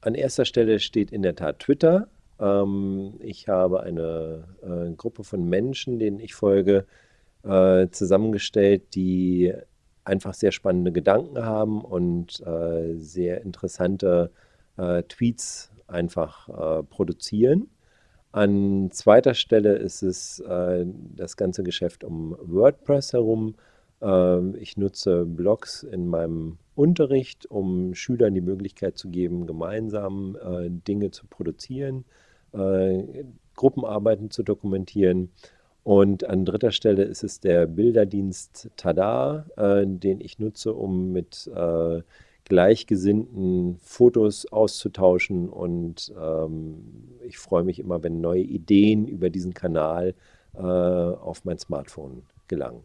an erster Stelle steht in der Tat Twitter. Ähm, ich habe eine äh, Gruppe von Menschen, denen ich folge, äh, zusammengestellt, die einfach sehr spannende Gedanken haben und äh, sehr interessante äh, Tweets einfach äh, produzieren. An zweiter Stelle ist es äh, das ganze Geschäft um WordPress herum. Ähm, ich nutze Blogs in meinem Unterricht, um Schülern die Möglichkeit zu geben, gemeinsam äh, Dinge zu produzieren, äh, Gruppenarbeiten zu dokumentieren. Und an dritter Stelle ist es der Bilderdienst Tada, äh, den ich nutze, um mit Gleichgesinnten Fotos auszutauschen. Und ähm, ich freue mich immer, wenn neue Ideen über diesen Kanal auf mein Smartphone gelangen.